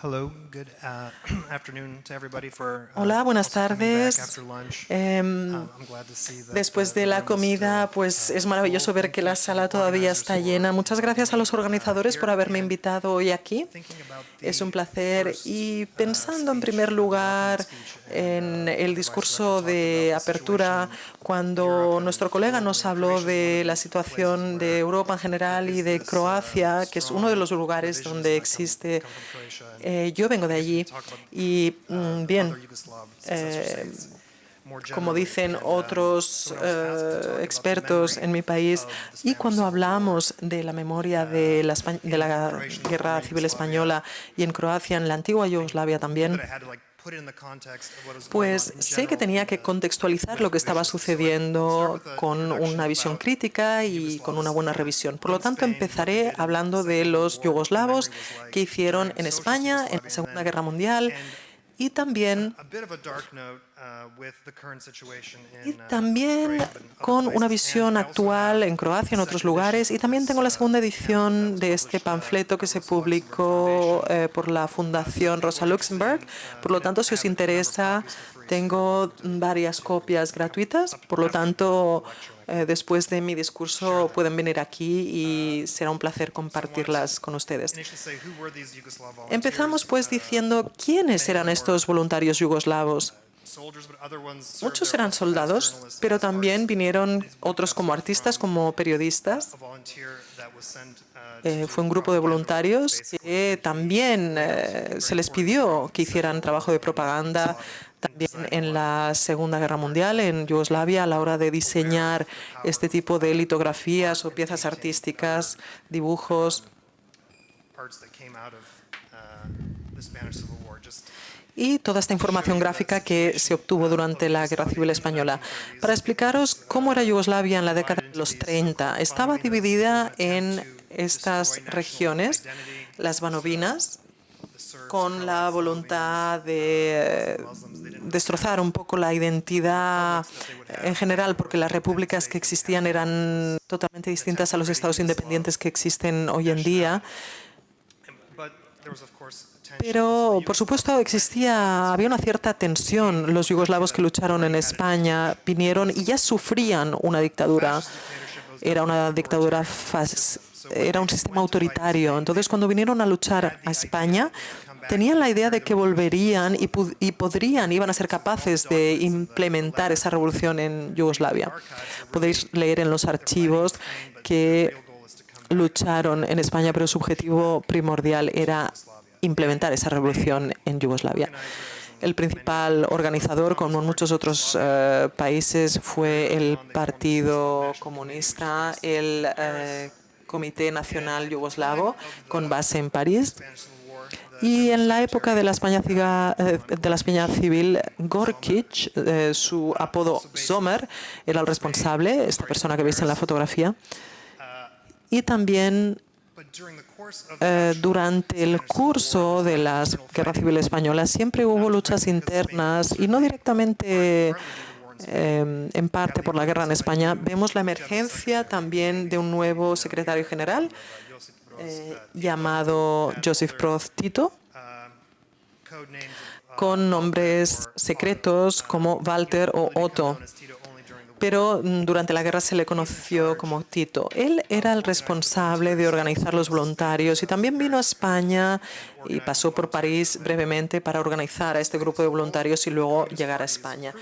Hola, buenas also coming back tardes. Después uh, de la comida, pues uh, es maravilloso ver que la sala todavía está llena. Muchas gracias a los uh, organizadores por haberme invitado hoy aquí. Es un placer y uh, pensando en primer uh, lugar en uh, el discurso de apertura cuando nuestro colega nos habló de la situación de Europa en general y de uh, Croacia, que es uno de los lugares donde existe. Eh, yo vengo de allí y mm, bien, eh, como dicen otros eh, expertos en mi país, y cuando hablamos de la memoria de la, de la Guerra Civil Española y en Croacia, en la antigua Yugoslavia también, pues sé que tenía que contextualizar lo que estaba sucediendo con una visión crítica y con una buena revisión. Por lo tanto, empezaré hablando de los yugoslavos que hicieron en España en la Segunda Guerra Mundial y también uh, Y uh, también con una visión actual en Croacia, en otros lugares. Y también tengo la uh, segunda edición de este panfleto que se publicó eh, por la Fundación Rosa Luxemburg. Por lo tanto, si os interesa, tengo varias copias gratuitas. Por lo tanto, eh, después de mi discurso pueden venir aquí y será un placer compartirlas con ustedes. Empezamos pues Uh, diciendo quiénes eran estos voluntarios yugoslavos. Muchos eran soldados, pero también vinieron otros como artistas, como periodistas. uh, Eh, fue un grupo de voluntarios que también eh, se les pidió que hicieran trabajo de propaganda también en la Segunda Guerra Mundial en Yugoslavia a la hora de diseñar este tipo de litografías o piezas artísticas, dibujos. Y toda esta información gráfica que se obtuvo durante la Guerra Civil Española. Para explicaros cómo era Yugoslavia en la década de los 30, estaba dividida en estas regiones, las Banovinas, con la voluntad de eh, destrozar un poco la identidad en general, porque las repúblicas que existían eran totalmente distintas a los estados independientes que existen hoy en día. Pero, por supuesto, existía, había una cierta tensión. Los yugoslavos que lucharon en España vinieron y ya sufrían una dictadura. Era una dictadura, era un sistema autoritario. Entonces, cuando vinieron a luchar a España, tenían la idea de que volverían y, y podrían, iban a ser capaces de implementar esa revolución en Yugoslavia. Podéis leer en los archivos que lucharon en España, pero su objetivo primordial era implementar esa revolución en Yugoslavia. El principal organizador, como en muchos otros eh, países, fue el Partido Comunista, el eh, Comité Nacional Yugoslavo, con base en París. Y en la época de la España, eh, de la España civil, Gorkic, su apodo Sommer, era el responsable, esta persona que veis en la fotografía. Y también eh, durante el curso de la Guerra Civil Española siempre hubo luchas internas y no directamente eh, en parte por la guerra en España. Vemos la emergencia también de un nuevo secretario general eh, llamado Joseph Broz Tito, of, uh, con nombres secretos como Walter o Otto. Pero mm, durante la guerra se le conoció como Tito. Él era el responsable de organizar los voluntarios y también vino a España y pasó por París brevemente para organizar a este grupo de voluntarios y luego llegar a España.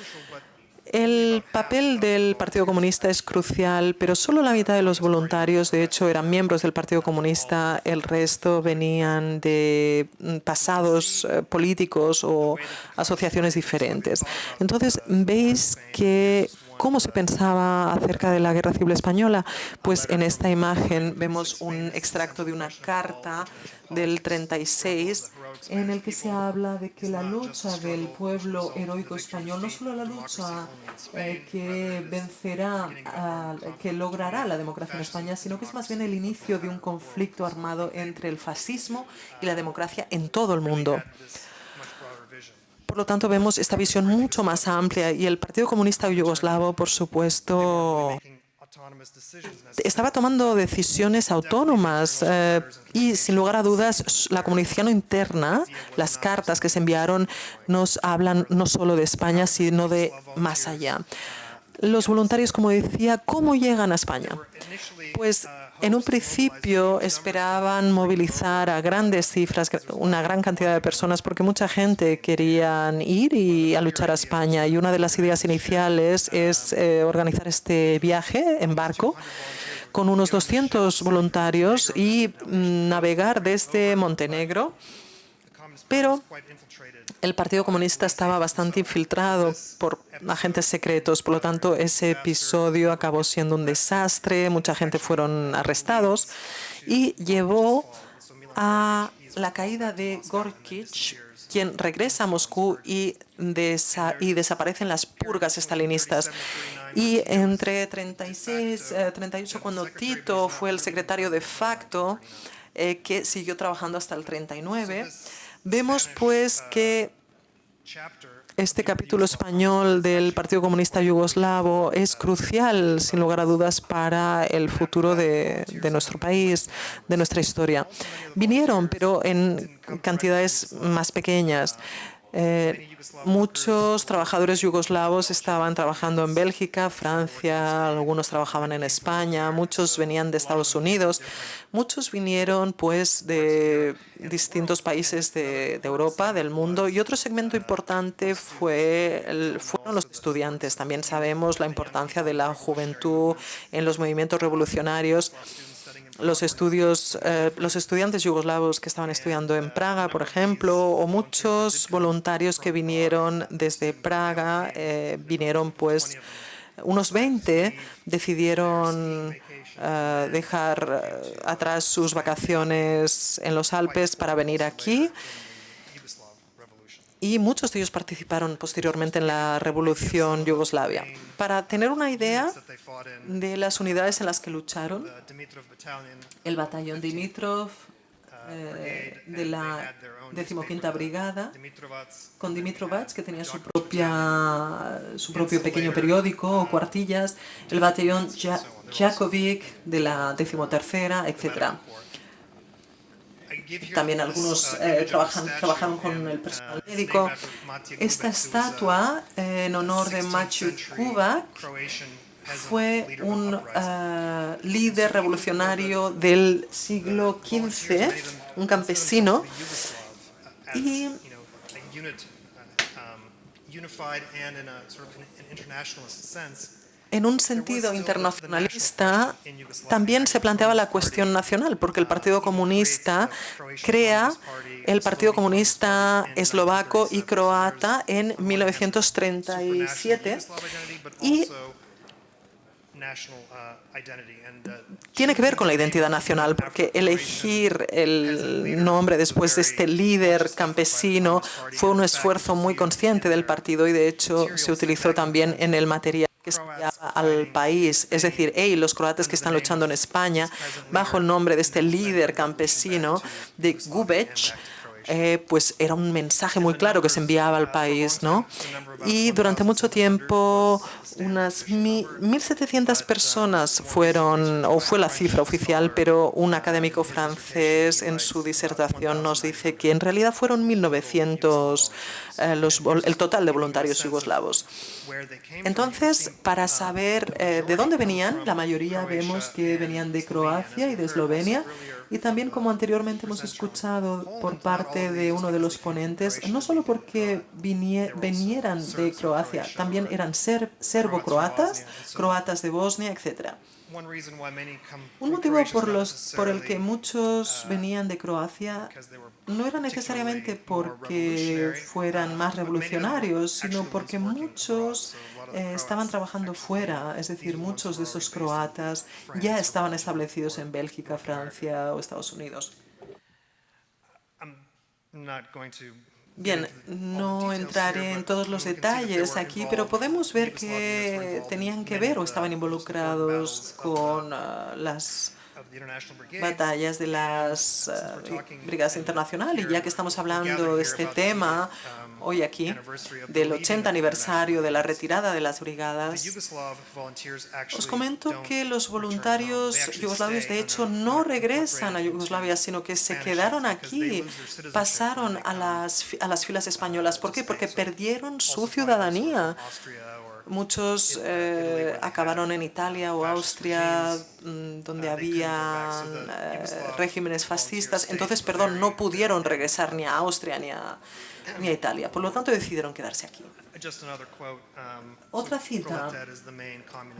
El papel del Partido Comunista es crucial, pero solo la mitad de los voluntarios, de hecho, eran miembros del Partido Comunista. El resto venían de mm, pasados eh, políticos o asociaciones diferentes. Entonces, veis que ¿Cómo se pensaba acerca de la Guerra Civil Española? Pues en esta imagen vemos un extracto de una carta del 36 en el que se habla de que la lucha del pueblo heroico español, no solo la lucha eh, que vencerá, a- que logrará la democracia en España, sino que es más bien el inicio de un conflicto armado entre el fascismo y la democracia en todo el mundo. Por lo tanto, vemos esta visión mucho más amplia y el Partido Comunista Yugoslavo, por supuesto, estaba tomando decisiones autónomas eh, y, sin lugar a dudas, la comunicación interna, las cartas que se enviaron, nos hablan no solo de España, sino de más allá. Los voluntarios, como decía, ¿cómo llegan a España? Pues en un principio esperaban movilizar a grandes cifras, una gran cantidad de personas, porque mucha gente querían ir y a luchar a España. Y una de las ideas iniciales es eh, organizar este viaje en barco con unos 200 voluntarios y mm, navegar desde Montenegro. Pero el Partido Comunista estaba bastante infiltrado por agentes secretos, por lo tanto ese episodio acabó siendo un desastre, mucha gente fueron arrestados y llevó a la caída de Gorkich, quien regresa a Moscú y, desa- y desaparecen las purgas estalinistas. Y entre 36 y 38, cuando Tito fue el secretario de facto, eh, que siguió trabajando hasta el 39, vemos pues que este capítulo español del Partido Comunista Yugoslavo es crucial, sin lugar a dudas, para el futuro de, de nuestro país, de nuestra historia. Vinieron, pero en cantidades más pequeñas. Eh, muchos trabajadores yugoslavos estaban trabajando en Bélgica, Francia, algunos trabajaban en España, muchos venían de Estados Unidos, muchos vinieron pues de distintos países de, Europa, del mundo, y otro segmento importante fue fueron los estudiantes. También sabemos la importancia de la juventud en los movimientos revolucionarios los estudios, eh, los estudiantes yugoslavos que estaban estudiando en Praga, por ejemplo, o muchos voluntarios que vinieron desde Praga, eh, vinieron pues unos 20 decidieron eh, dejar eh, atrás sus vacaciones en los Alpes para venir aquí. Y muchos de ellos participaron posteriormente en la revolución yugoslavia. Para tener una idea de las unidades en las que lucharon, el batallón Dimitrov eh, de la decimoquinta brigada con Dimitrovac, que tenía su, propia, su propio pequeño periódico o cuartillas, el batallón Ja- Jakovic de la decimotercera, etc. También algunos uh, eh, trabajan, trabajaron con el uh, personal médico. Esta estatua en honor de 16th Maciej century Kubak Croatian peasant fue un ah, líder revolucionario del siglo XV, un campesino, y en un sentido internacionalista, también se planteaba la cuestión nacional, porque el Partido Comunista crea el Partido Comunista eslovaco y croata en 1937 y tiene que ver con la identidad nacional, porque elegir el nombre después de este líder campesino fue un esfuerzo muy consciente del partido y de hecho se utilizó también en el material que al país. Es decir, hey, los croatas que están luchando en España, bajo el nombre de este líder campesino de Gubec, eh, pues era un mensaje muy claro que se enviaba al país, ¿no? Y durante mucho tiempo, unas mi- 1.700 personas fueron, o fue la cifra oficial, pero un académico francés en su disertación nos dice que en realidad fueron 1.900 eh, los el total de voluntarios yugoslavos. Entonces, para saber eh, de dónde venían, la mayoría vemos que venían de Croacia y de Eslovenia. Y también, como anteriormente hemos escuchado por parte de uno de los ponentes, no solo porque vinie- vinieran de Croacia, también eran ser- serbo-croatas, croatas de Bosnia, etc. Un motivo por, los, por el que muchos venían de Croacia no era necesariamente porque fueran más revolucionarios, sino porque muchos eh, estaban trabajando fuera, es decir, muchos de esos croatas ya estaban establecidos en Bélgica, Francia o Estados Unidos. Bien, no entraré en todos los detalles aquí, pero podemos ver que tenían que ver o estaban involucrados con ah, las batallas de las uh, brigadas internacionales. Ya que estamos hablando de este tema hoy aquí, del 80 aniversario de la retirada de las brigadas, os comento que los voluntarios yugoslavos de hecho no regresan a Yugoslavia, sino que se quedaron aquí, pasaron a las, a las filas españolas. ¿Por qué? Porque perdieron su ciudadanía. Muchos eh, acabaron en Italia o Austria, mm, donde había eh, regímenes fascistas. Entonces, perdón, no pudieron regresar ni a Austria ni a, ni a Italia. Por lo tanto, decidieron quedarse aquí. Otra cita.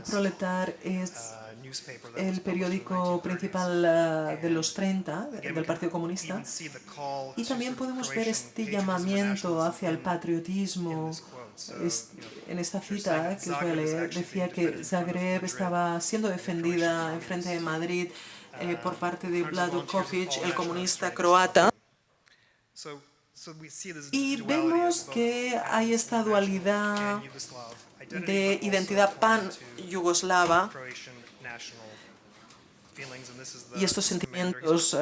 Proletar es el periódico principal uh, de los 30 del Partido Comunista. Y también podemos ver este llamamiento hacia el patriotismo en esta cita que os voy a leer, decía que Zagreb estaba siendo defendida en frente de Madrid eh, por parte de Vlado Kopic, el comunista croata. Y vemos que hay esta dualidad de identidad pan-yugoslava y estos sentimientos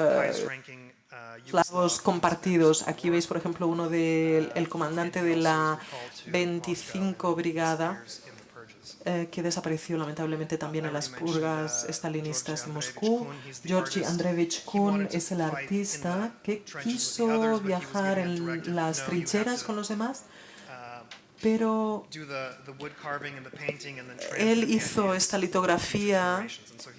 eslavos compartidos. Aquí veis, por ejemplo, uno del el comandante de la 25 Brigada, eh, que desapareció lamentablemente también en las purgas estalinistas de Moscú. Georgi Andreevich Kun es el artista que quiso viajar en las trincheras con los demás, pero él hizo esta litografía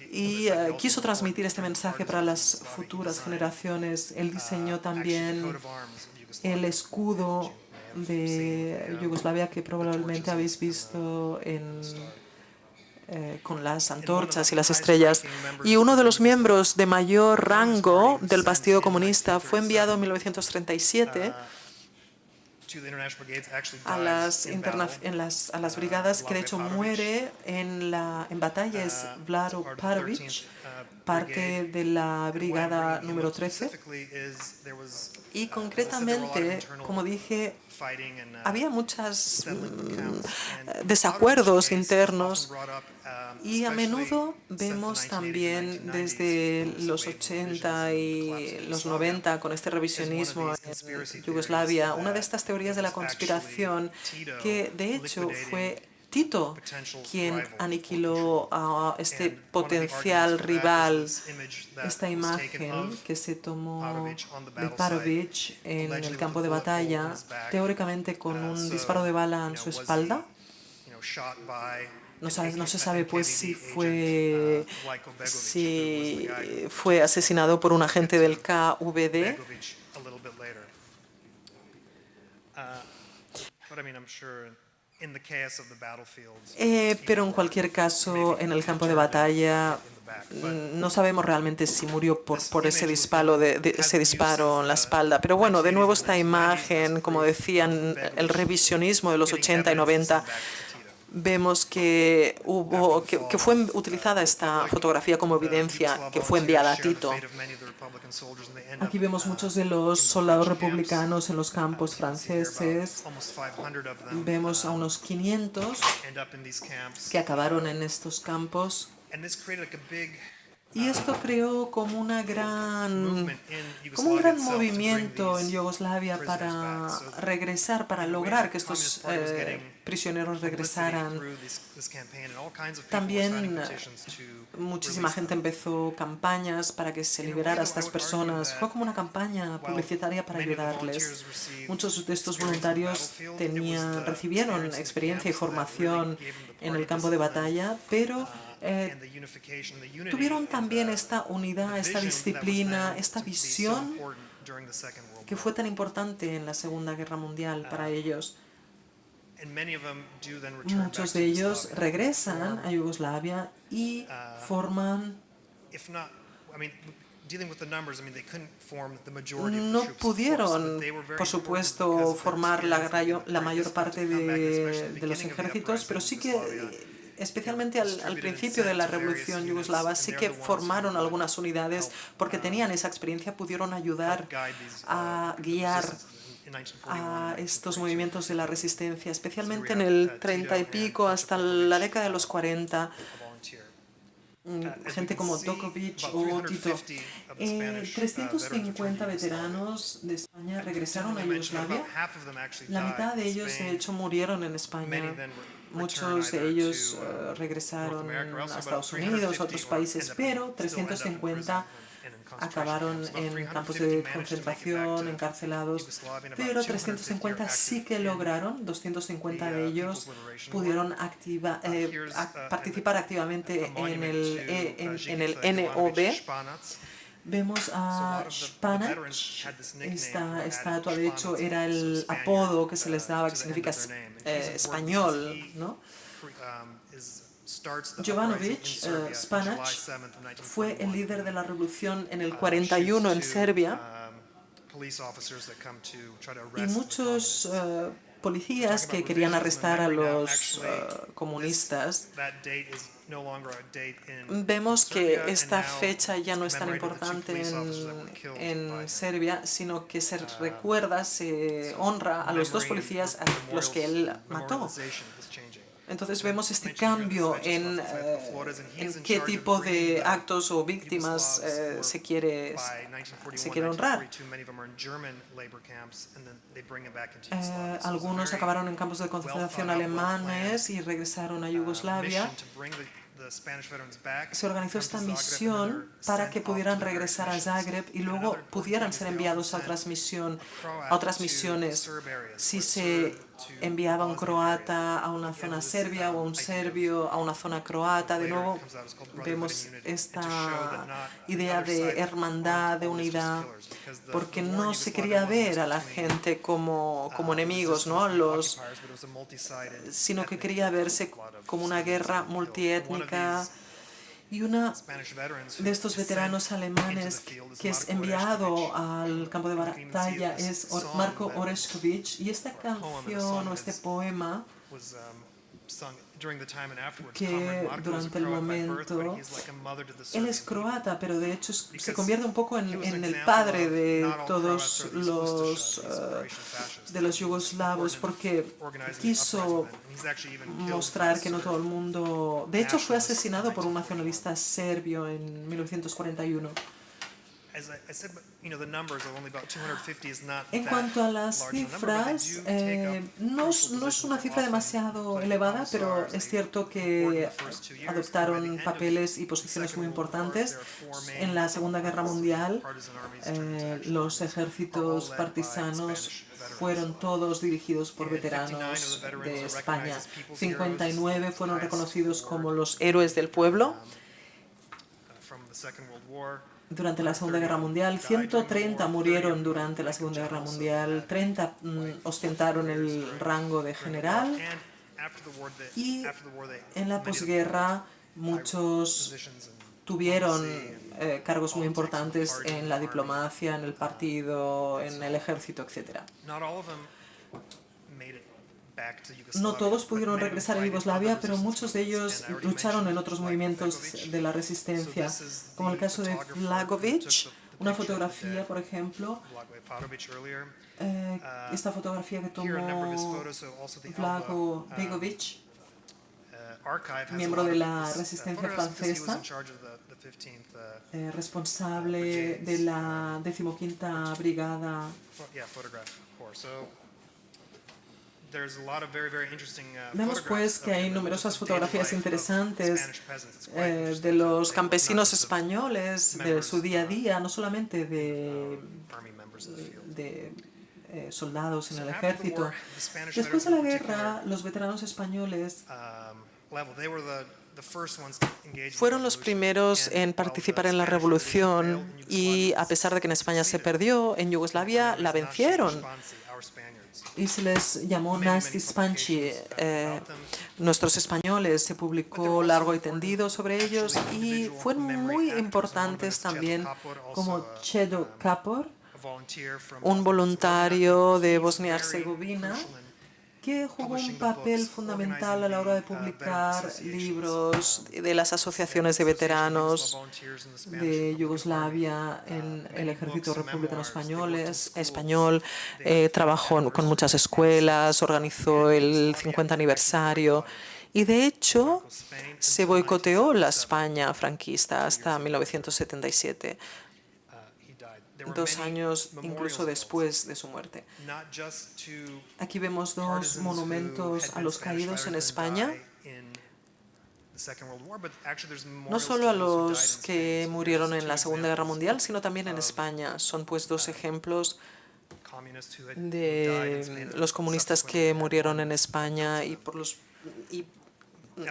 y eh, quiso transmitir este mensaje para las futuras generaciones. Él diseñó también el escudo de Yugoslavia que probablemente habéis visto en, eh, con las antorchas y las estrellas. Y uno de los miembros de mayor rango del Partido Comunista fue enviado en 1937 a las, en las, a las brigadas que de hecho muere en, la, en batalla es uh, Vlado Parovic, uh, parte de la brigada número 13. Y uh, concretamente, como dije, había muchos mm, desacuerdos internos y a menudo vemos también desde los 80 y los 90 con este revisionismo en Yugoslavia, una de estas teorías de la conspiración que de hecho fue Tito quien aniquiló a este potencial rival, esta imagen que se tomó de Parovic en el campo de batalla, teóricamente con un disparo de bala en su espalda. No, no, se sabe pues si fue, si fue asesinado por un agente del KVD. Eh, pero en cualquier caso, en el campo de batalla, no sabemos realmente si murió por, por ese, disparo de, ese disparo en la espalda. Pero bueno, de nuevo esta imagen, como decían, el revisionismo de los 80 y 90 vemos que, hubo, que, fue utilizada esta fotografía como evidencia que fue enviada a Tito. Aquí vemos muchos de los soldados republicanos en los campos franceses. Vemos a unos 500 que acabaron en estos campos. Y esto creó como, una gran, como un gran movimiento en Yugoslavia para regresar, para lograr que estos eh, prisioneros regresaran. También muchísima gente empezó campañas para que se liberara a estas personas. Fue como una campaña publicitaria para ayudarles. Muchos de estos voluntarios tenían, recibieron experiencia y formación en el campo de batalla, pero eh, tuvieron también esta unidad, esta disciplina, esta visión que fue tan importante en la Segunda Guerra Mundial para ellos. Muchos de ellos regresan a Yugoslavia y forman no pudieron, por supuesto, formar la, la mayor parte de, de los ejércitos, pero sí que especialmente al, principio de la revolución yugoslava, sí que formaron algunas unidades porque tenían esa experiencia, pudieron ayudar a guiar a estos movimientos de la resistencia, especialmente en el 30 y pico hasta la década de los 40. mm, gente como Dokovic o Tito. 350 of the Eh, Spanish, uh, veterans 350 returned to Yugoslavia. veteranos de España regresaron a Yugoslavia. La mitad de ellos, de hecho, murieron en España. Muchos de ellos eh, uh, North regresaron a Estados 350 Unidos, a otros países, pero still end up in 350 prison and in concentration acabaron en campos 350 de concentración, encarcelados, pero 250 350 are sí que lograron, 250 the, de uh, ellos pudieron activa, Uh, eh, uh, participar activamente en monument el, uh, en, en el NOB. Vemos a a lot of the- the Spanac, veterans had this nickname esta estatua de hecho era el apodo que se les uh, daba, que significa eh, español, ¿no? um, Jovanovic, eh, Serbia in Spanac, July 7th of Fue el 1941. líder de la revolución en el Uh, 41 en shoots two, Serbia. um, y muchos eh, policías que querían arrestar a los eh, comunistas. Vemos que esta fecha ya no es tan importante en, en. Serbia, sino que se recuerda, se honra a los dos policías a los que él mató. Entonces vemos este cambio en, eh, en in qué tipo de actos o víctimas eh, se quiere, 1941, se quiere honrar. 1942, many of them are in German labor camps, and then they bring them back into Eh, algunos acabaron en campos de concentración alemanes y regresaron a uh, Yugoslavia. Se organizó esta misión para que pudieran regresar a. Zagreb y luego pudieran ser enviados a otras, misión, a otras misiones. Si se Enviaba un croata a una zona serbia o un serbio a una zona croata, de nuevo vemos esta idea de hermandad, de unidad, porque no se quería ver a la gente como, como enemigos, ¿no? Los, sino que quería verse como una guerra multiétnica y veterans de estos veteranos alemanes que es enviado al campo de batalla es Marco Orešković. Y esta canción o este poema was sung during the time and afterwards. que durante el momento- él es croata, pero de hecho se convierte un poco en, el padre de todos los, eh, de los yugoslavos porque quiso mostrar que no todo el mundo... De hecho fue asesinado por un 1941. nacionalista serbio en 1941. En cuanto a las cifras, eh, no, es- no una cifra demasiado elevada, pero es cierto que adoptaron papeles y posiciones muy importantes. En la Segunda Guerra Mundial, eh, los ejércitos partisanos fueron todos dirigidos por And 59 veteranos de España. recognized as people's 59 fueron reconocidos como los héroes del pueblo. Durante la Segunda Guerra Mundial, 130 murieron durante la Segunda Guerra Mundial, 30 mm, ostentaron el rango de general y en la posguerra muchos tuvieron eh, cargos muy importantes en la diplomacia, en el partido, en el ejército, etc. No todos pudieron regresar a Yugoslavia, pero muchos de ellos lucharon en otros movimientos de la resistencia, como el caso de Vlagovic, una fotografía, por ejemplo, eh, Uh, esta fotografía que his tomó Vlago uh, Begovic, uh, miembro de la uh, resistencia francesa. in charge of the- the 15th, uh, eh, responsable de la decimoquinta brigada. Vemos pues que hay numerosas fotografías interesantes eh, de los campesinos of españoles, de su día a día, no solamente de, field. de eh, soldados en el ejército. Después de la guerra, los veteranos españoles um, fueron los primeros en participar en la revolución y a pesar de que en España se perdió, en Yugoslavia la vencieron. Y se les llamó Nasty Spanchi. eh, nuestros españoles. Se publicó largo y tendido sobre ellos y fueron muy importantes también como Chedo Kapor, from un voluntario de Bosnia-Herzegovina que jugó un papel fundamental a la hora de publicar libros de las asociaciones de veteranos de Yugoslavia en el ejército republicano español. eh, trabajó con muchas escuelas, organizó el 50 aniversario Y de hecho, se boicoteó la España franquista hasta 1977, dos años incluso después de su muerte. Aquí vemos dos monumentos a los caídos en España, no solo a los que murieron en la Segunda Guerra Mundial, sino también en España. Son pues dos ejemplos in Spain de los comunistas que murieron en España y por los y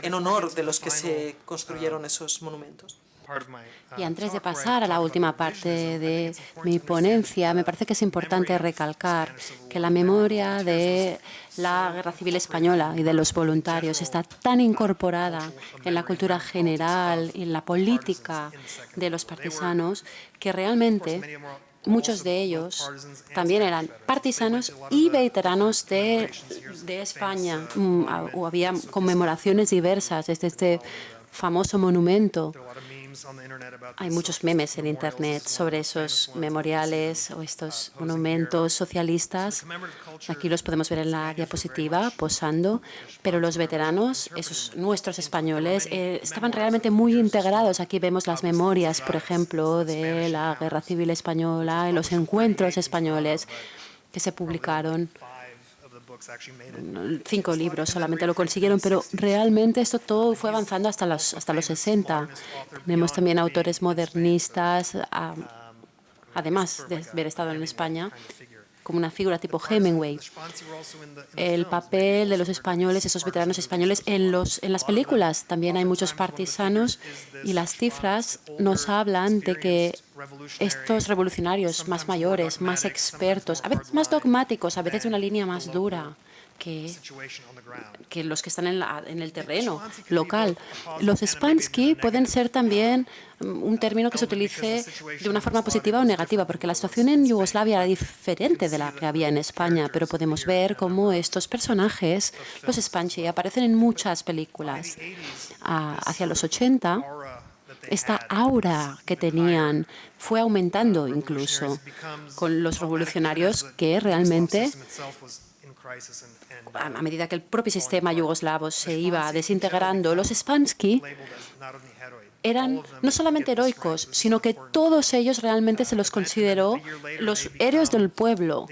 en honor de los que se construyeron esos monumentos. My, uh, Y antes de pasar a la última parte de mi ponencia, me that parece que es importante recalcar que la and memoria de la Guerra Civil Española y de los voluntarios está tan uh, incorporada en la cultura general y en la política de los partisanos que realmente muchos de ellos también eran partisanos y veteranos de, de España. uh, Mm, ah, había conmemoraciones diversas desde este famoso monumento. Hay these muchos memes en. Internet sobre esos memoriales o estos monumentos socialistas. Aquí los podemos ver en la diapositiva posando, pero los veteranos, esos nuestros españoles, eh, estaban realmente muy integrados. Aquí vemos las memorias, por ejemplo, de la Guerra Civil Española y los encuentros españoles que se publicaron. Cinco libros solamente lo consiguieron, pero realmente esto todo fue avanzando hasta los, hasta los 60. Tenemos también autores modernistas, ah, además de haber estado en España, como una figura tipo Hemingway. El papel de los españoles, esos veteranos españoles en, los, en las películas. También hay muchos partisanos y las cifras nos hablan de que estos revolucionarios más mayores, más expertos, a veces más dogmáticos, a veces de una línea más dura que, que los que están en, la- en el terreno local. Los Spansky pueden ser también mm, un término que se utilice de una forma positiva o negativa, porque la situación en Yugoslavia era diferente de la que había en España, pero podemos ver cómo estos personajes, los Spansky, aparecen en muchas películas. Ah, hacia los 80, esta aura que tenían fue aumentando incluso con los revolucionarios que realmente a medida que el propio sistema yugoslavo se iba desintegrando, los Spansky eran no solamente heroicos, sino que todos ellos realmente se los consideró los héroes del pueblo.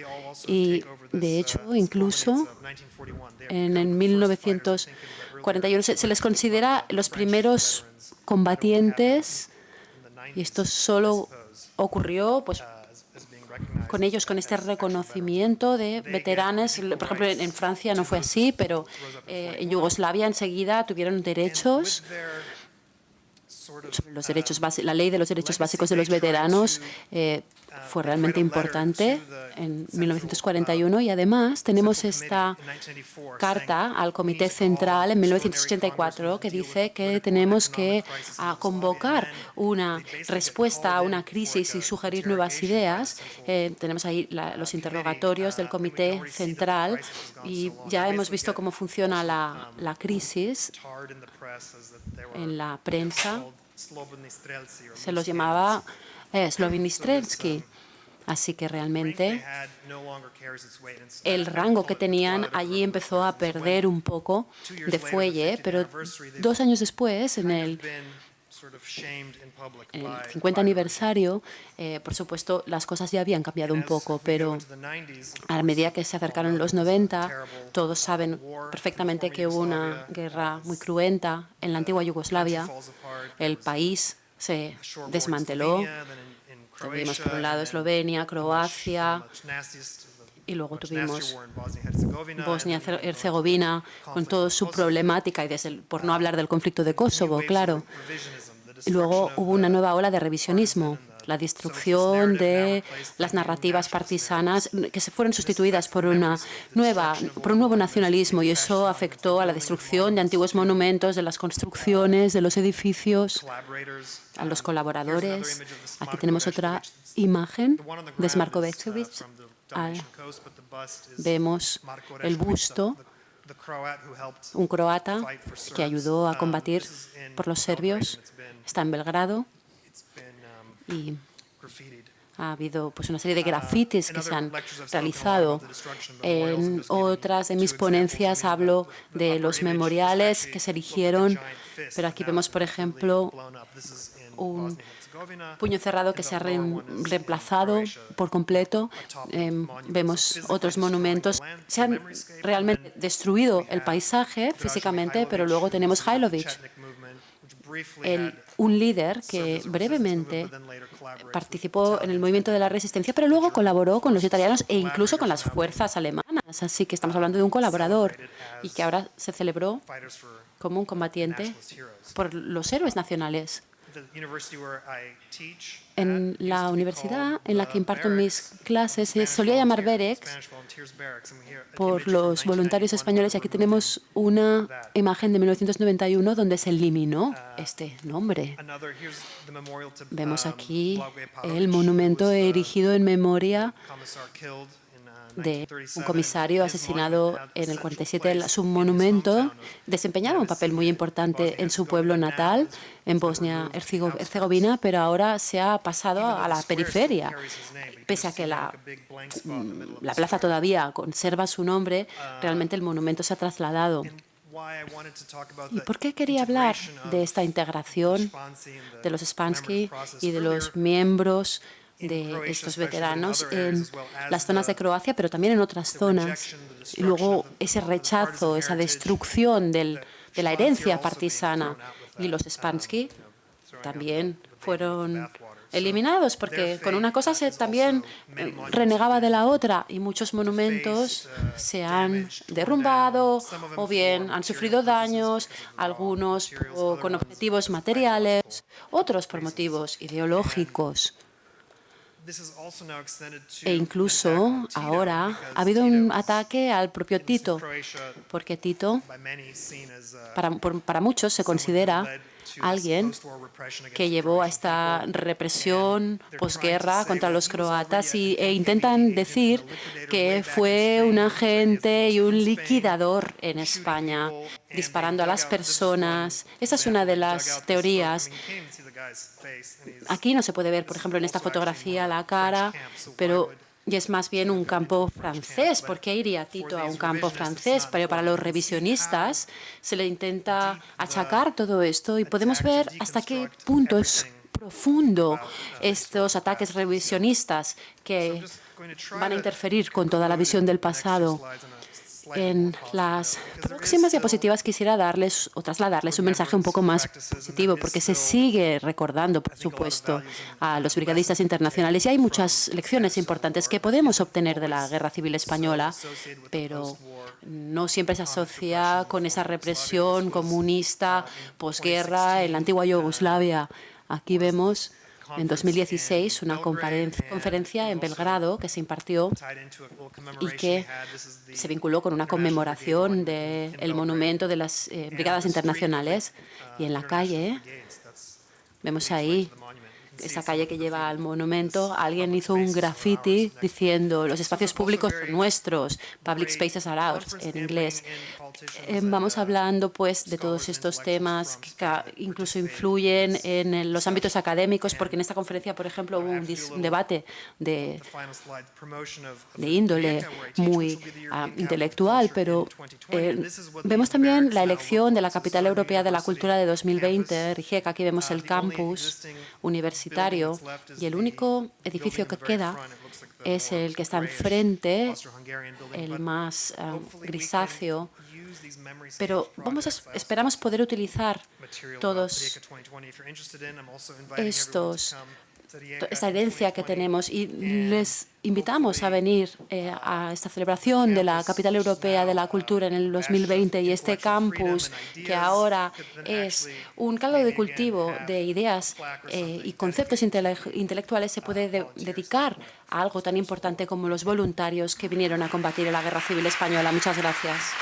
Y, de hecho, incluso en el 1941 se, se les considera los primeros combatientes, y esto solo ocurrió pues, con ellos, con este reconocimiento de veteranos. Por ejemplo, en Francia no fue así, pero eh, en Yugoslavia enseguida tuvieron derechos, los derechos basi- la ley de los derechos básicos de los veteranos eh, fue realmente importante en 1941 y además tenemos esta carta al Comité Central en 1984 que dice que tenemos que ah, convocar una respuesta a una crisis y sugerir nuevas ideas. Eh, tenemos ahí la- los interrogatorios del Comité Central y ya hemos visto cómo funciona la, la crisis en la prensa. Se los llamaba eh, Slovinistrelsky. Así que realmente el rango que tenían allí empezó a perder un poco de fuelle, pero dos años después, en el, en el 50 aniversario, eh, por supuesto, las cosas ya habían cambiado un poco, pero a medida que se acercaron los 90, todos saben perfectamente que hubo una guerra muy cruenta en la antigua Yugoslavia. El país se desmanteló. Tuvimos por un lado Eslovenia, Croacia y luego tuvimos Bosnia-Herzegovina con toda su problemática y desde el- por no hablar del conflicto de Kosovo, claro. Y luego hubo una nueva ola de revisionismo, la destrucción de las narrativas partisanas que se fueron sustituidas por una nueva, por un nuevo nacionalismo y eso afectó a la destrucción de antiguos monumentos, de las construcciones, de los edificios, a los colaboradores. Aquí tenemos otra imagen de Smarkovečević. Ah, Vemos el busto, un croata que ayudó a combatir por los serbios. Está en Belgrado y Ha habido pues, una serie de grafitis que se han realizado. En otras de mis ponencias hablo de los memoriales que se erigieron, pero aquí vemos, por ejemplo, un puño cerrado que se ha reemplazado por completo. Eh, vemos otros monumentos. Se han realmente destruido el paisaje físicamente, pero luego tenemos Hailovich, el, un líder que brevemente participó en el movimiento de la resistencia, pero luego colaboró con los italianos e incluso con las fuerzas alemanas. Así que estamos hablando de un colaborador y que ahora se celebró como un combatiente por los héroes nacionales. En la universidad en la que imparto mis clases se solía llamar Berex por los voluntarios españoles y aquí tenemos una imagen de 1991 donde se eliminó este nombre. Vemos aquí el monumento erigido en memoria de un comisario asesinado en el 47. Su monumento desempeñaba un papel muy importante en su pueblo natal, en Bosnia-Herzegovina, pero ahora se ha pasado a la periferia. Pese a que la, la plaza todavía conserva su nombre, realmente el monumento se ha trasladado. ¿Y por qué quería hablar de esta integración de los Spansky y de los miembros de estos veteranos en las zonas de Croacia, pero también en otras zonas. Y luego ese rechazo, esa destrucción del, de la herencia partisana. Y los Spansky también fueron eliminados, porque con una cosa se también eh, renegaba de la otra y muchos monumentos se han derrumbado o bien han sufrido daños, algunos con objetivos materiales, otros por motivos ideológicos. E incluso ahora ha habido un ataque al propio Tito, porque Tito, para, para muchos, se considera alguien que llevó a esta represión posguerra contra los croatas y, e intentan decir que fue un agente y un liquidador en España, disparando a las personas. Esa es una de las teorías. Aquí no se puede ver, por ejemplo, en esta fotografía la cara, pero y es más bien un campo francés. ¿Por qué iría Tito a un campo francés? Pero para los revisionistas se le intenta achacar todo esto y podemos ver hasta qué punto es profundo estos ataques revisionistas que van a interferir con toda la visión del pasado. En las próximas diapositivas quisiera darles o trasladarles un mensaje un poco más positivo, porque se sigue recordando, por supuesto, a los brigadistas internacionales y hay muchas lecciones importantes que podemos obtener de la Guerra Civil Española, pero no siempre se asocia con esa represión comunista posguerra en la antigua Yugoslavia. Aquí vemos en 2016 una conferencia en Belgrado que se impartió y que se vinculó con una conmemoración del monumento de las eh, Brigadas Internacionales. Y en la calle vemos ahí esa calle que lleva al monumento, alguien hizo un graffiti diciendo los espacios públicos son nuestros, public spaces are ours, en inglés. Eh, vamos hablando pues de todos estos temas que incluso influyen en los ámbitos académicos, porque en esta conferencia, por ejemplo, hubo un, debate de, de índole muy ah, intelectual, pero eh, vemos también la elección de la capital europea de la cultura de 2020, Rijeka, aquí vemos el campus universitario y el único edificio que queda es el que está enfrente, el más ah, grisáceo, pero vamos esperamos poder utilizar todos estos esta herencia que tenemos y les invitamos a venir eh, a esta celebración de la capital europea de la cultura en el 2020 y este campus que ahora es un caldo de cultivo de ideas eh, y conceptos intelectuales se puede dedicar a algo tan importante como los voluntarios que vinieron a combatir la Guerra Civil Española. Muchas gracias.